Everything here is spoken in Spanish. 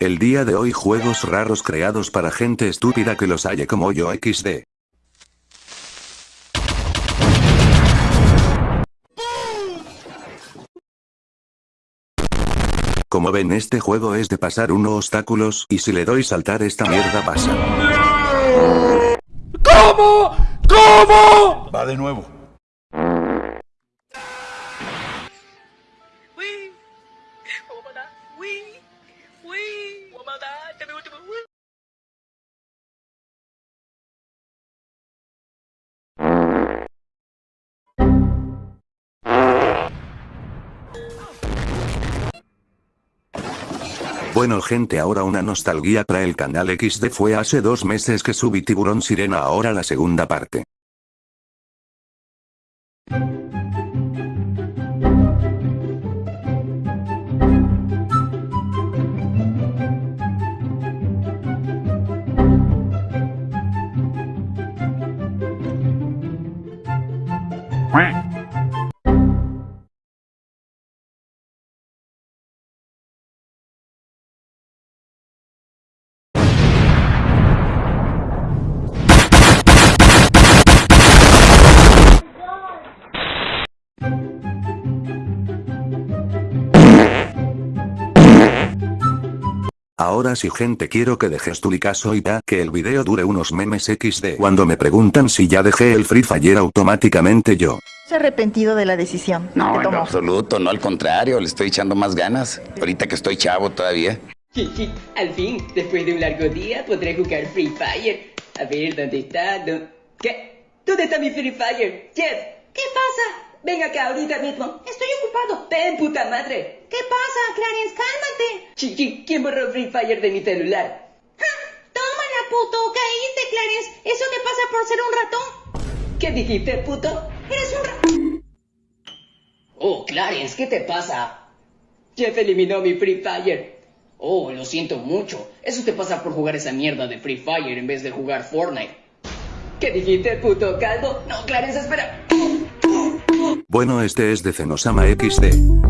El día de hoy juegos raros creados para gente estúpida que los halle como yo XD. Como ven este juego es de pasar unos obstáculos y si le doy saltar esta mierda pasa. ¿Cómo? ¿Cómo? Va de nuevo. Bueno gente ahora una nostalgia para el canal XD fue hace dos meses que subí Tiburón Sirena ahora la segunda parte. Ahora sí gente quiero que dejes tu licazo y ya que el video dure unos memes XD. Cuando me preguntan si ya dejé el Free Fire automáticamente yo. Se ha arrepentido de la decisión No, que en absoluto, no al contrario, le estoy echando más ganas. Ahorita que estoy chavo todavía. Jiji, al fin, después de un largo día, podré jugar Free Fire. A ver, ¿dónde está? ¿Dó- ¿Qué? ¿Dónde está mi Free Fire? Jeff, ¿qué pasa? Ven acá ahorita mismo. Estoy Ven, puta madre. ¿Qué pasa, Clarence? Cálmate. Chichi, ¿quién borró Free Fire de mi celular? Tómala, puto. Caíste, Clarence. Eso te pasa por ser un ratón. ¿Qué dijiste, puto? Eres un ratón. Oh, Clarence, ¿qué te pasa? Jeff eliminó mi Free Fire. Oh, lo siento mucho. Eso te pasa por jugar esa mierda de Free Fire en vez de jugar Fortnite. ¿Qué dijiste, puto calvo? No, Clarence, espera. Bueno este es de Zenosama XD.